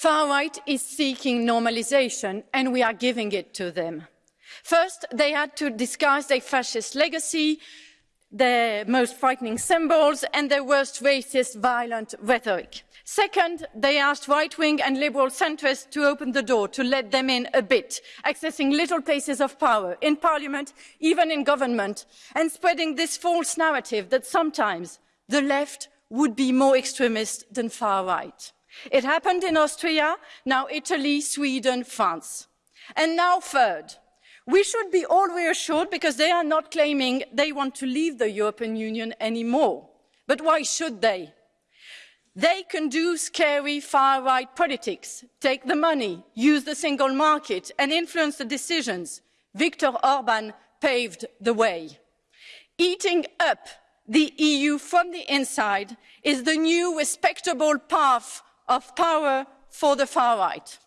Far right is seeking normalization, and we are giving it to them. First, they had to disguise their fascist legacy, their most frightening symbols, and their worst racist, violent rhetoric. Second, they asked right-wing and liberal centrists to open the door, to let them in a bit, accessing little places of power, in parliament, even in government, and spreading this false narrative that sometimes the left would be more extremist than far right. It happened in Austria, now Italy, Sweden, France. And now third, we should be all reassured because they are not claiming they want to leave the European Union anymore. But why should they? They can do scary far-right politics, take the money, use the single market and influence the decisions. Viktor Orban paved the way. Eating up the EU from the inside is the new respectable path of power for the far right.